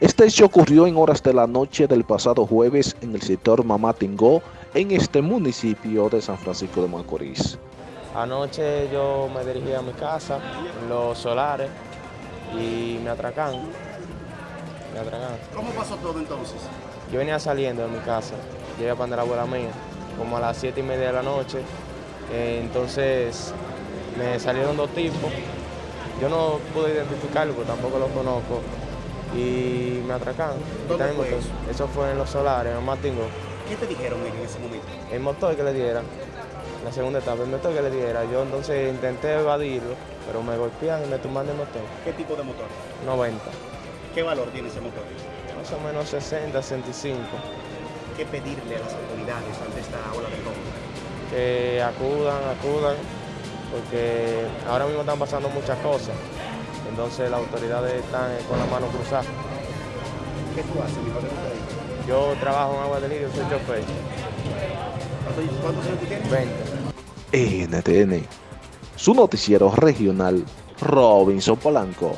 Este hecho ocurrió en horas de la noche del pasado jueves en el sector Mamatingó, en este municipio de San Francisco de Macorís. Anoche yo me dirigí a mi casa, los solares, y me atracan. Me atracan. ¿Cómo pasó todo entonces? Yo venía saliendo de mi casa, llegué para la abuela mía, como a las siete y media de la noche. Eh, entonces me salieron dos tipos. Yo no pude identificarlo, porque tampoco los conozco. Y me atracaron. ¿Dónde el fue eso? Eso fue en los solares, en Martingo. ¿Qué te dijeron en ese momento? El motor que le dieran, la segunda etapa, el motor que le diera. Yo entonces intenté evadirlo, pero me golpean y me tumban el motor. ¿Qué tipo de motor? 90. ¿Qué valor tiene ese motor? Más o menos 60, 65. ¿Qué pedirle a las autoridades ante esta ola de robo? Que acudan, acudan, porque ahora mismo están pasando muchas cosas. Entonces las autoridades están con la mano cruzada. ¿Qué tú haces, mi padre? Yo trabajo en Agua de Lirio, soy chofer, ¿Cuántos, cuántos años tú tienes? 20. NTN, su noticiero regional, Robinson Polanco.